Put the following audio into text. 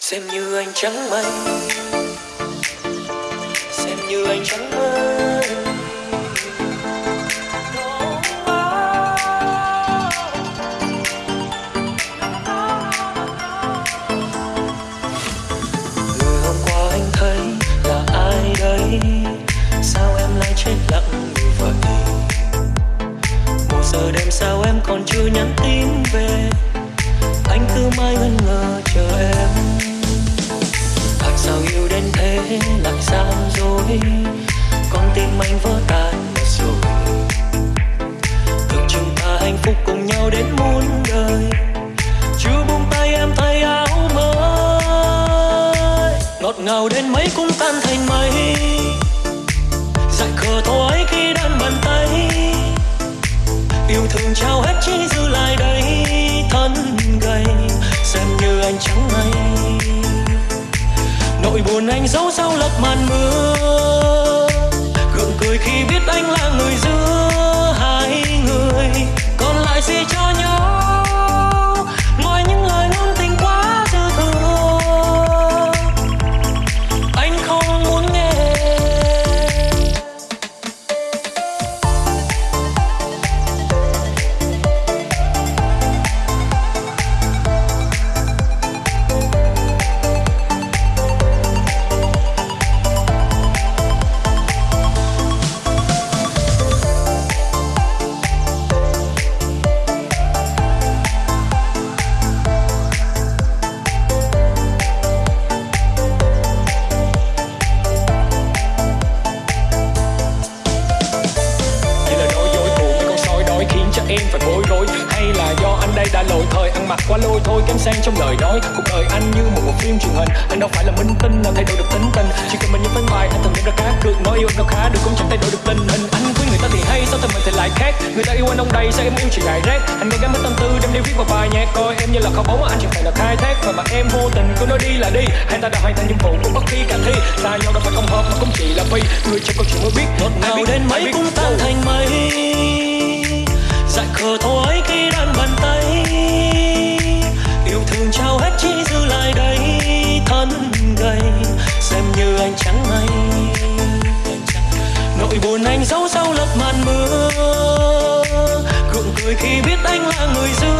xem như anh trắng mây, xem như anh trắng mây. người hôm qua anh thấy là ai đây sao em lại chết lặng như vậy? Một giờ đêm sao em còn chưa nhắn tin về? Anh cứ mãi ngân ngơ chờ em sao yêu đến thế lại gian dối? Con tim anh vỡ tan rồi. Tưởng chúng ta hạnh phúc cùng nhau đến muôn đời. Chưa buông tay em thay áo mới. Ngọt ngào đến mấy cũng tan thành mây. Dại khờ thôi khi đan bàn tay. Yêu thương trao hết chỉ dư lại đây. Thân gầy, xem như anh chẳng may nỗi buồn anh giấu sau lớp màn mưa. Gượng cười khi biết anh là người giữa hai em phải bối rối. Hay là do anh đây đã lỗi thời ăn mặc quá lôi thôi kém sang trong lời nói. Cuộc đời anh như một bộ phim truyền hình. Anh đâu phải là minh tinh nào thay đổi được tính tình. Chỉ cần mình những phấn bài anh thường đem ra cá cược Nói yêu em đâu khá được cũng chẳng thay đổi được tình hình. Anh với người ta thì hay sao thân mình thì lại khác? Người ta yêu anh ông đây sao em yêu chỉ đại rác? Anh nghe gắn mấy tâm tư đem đi viết vào bài nhạc Coi. Em như là kho báu mà anh chẳng phải là khai thác. Và mà em vô tình cứ nói đi là đi. Hai ta đã hoàn thành nhiệm vụ cũng bất kỳ cả thi. Xa nhau đâu phải không hợp mà cũng chỉ là vì Người trong câu chuyện mới biết ngọt ngào đến mấy cũng tan thành mây thờ thôi khi đan bàn tay. Yêu thương trao hết chỉ giữ lại đây, thân gầy, xem như anh trắng mây nỗi buồn anh giấu sau lớp màn mưa, gượng cười khi biết anh là người dưng